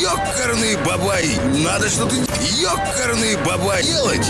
Ёкарный бабай! Надо что-то ёкарный бабай делать!